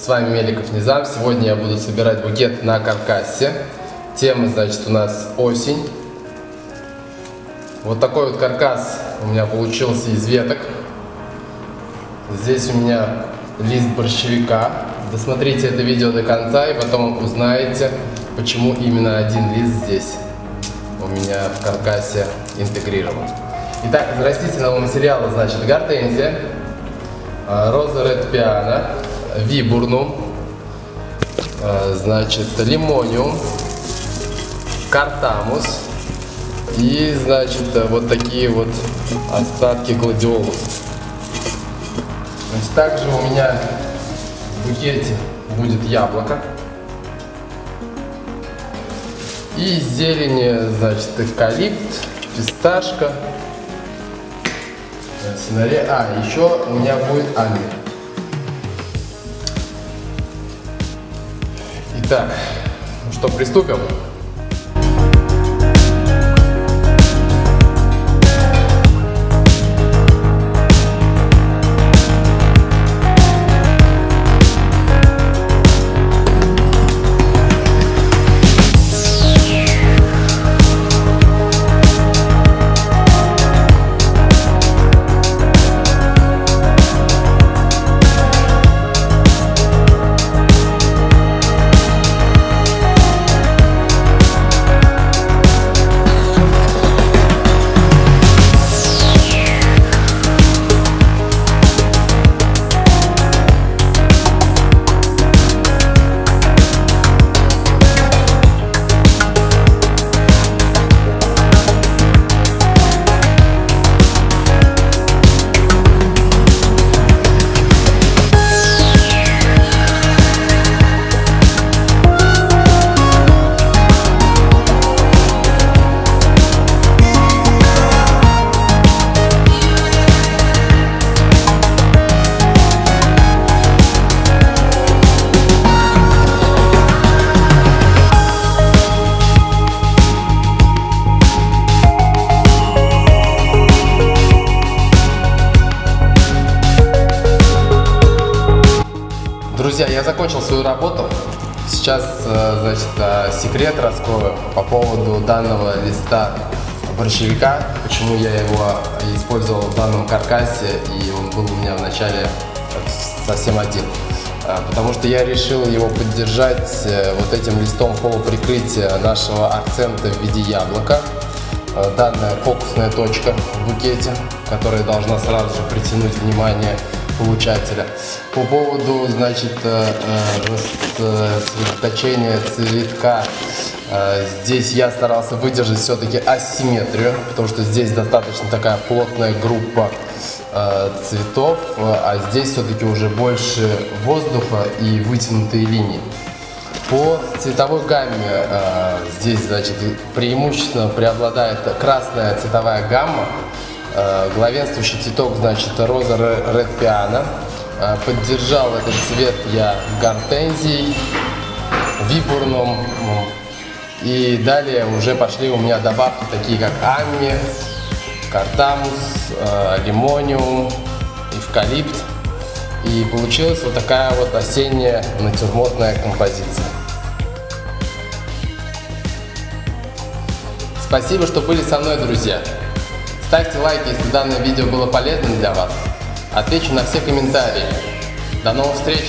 С вами Меликов Низам. Сегодня я буду собирать букет на каркасе. Тема, значит, у нас осень. Вот такой вот каркас у меня получился из веток. Здесь у меня лист борщевика. Досмотрите это видео до конца и потом узнаете, почему именно один лист здесь у меня в каркасе интегрирован. Итак, из растительного материала, значит, гортензия, а, роза ред пиано, вибурнум, а, значит, лимониум, картамус и, значит, вот такие вот остатки гладиолуса. Значит, также у меня в букете будет яблоко. И зелени, значит, эвкалипт, фисташка, сценария. А, еще у меня будет Ами. Итак, ну что, приступим? Друзья, я закончил свою работу. Сейчас, э, значит, э, секрет раскрою по поводу данного листа борщевика, почему я его использовал в данном каркасе, и он был у меня вначале совсем один. Э, потому что я решил его поддержать вот этим листом полуприкрытия нашего акцента в виде яблока. Данная фокусная точка в букете, которая должна сразу же притянуть внимание получателя. По поводу, значит, э, э, сосредоточения цветка, э, здесь я старался выдержать все-таки асимметрию, потому что здесь достаточно такая плотная группа цветов, а здесь все-таки уже больше воздуха и вытянутые линии. По цветовой гамме здесь, значит, преимущественно преобладает красная цветовая гамма, Э, главенствующий цветок, значит, роза Red Piano. Э, поддержал этот цвет я гортензией, вибурном. И далее уже пошли у меня добавки такие, как амми, картамус, э, лимониум, эвкалипт. И получилась вот такая вот осенняя натюрмортная композиция. Спасибо, что были со мной, друзья. Ставьте лайки, если данное видео было полезным для вас. Отвечу на все комментарии. До новых встреч!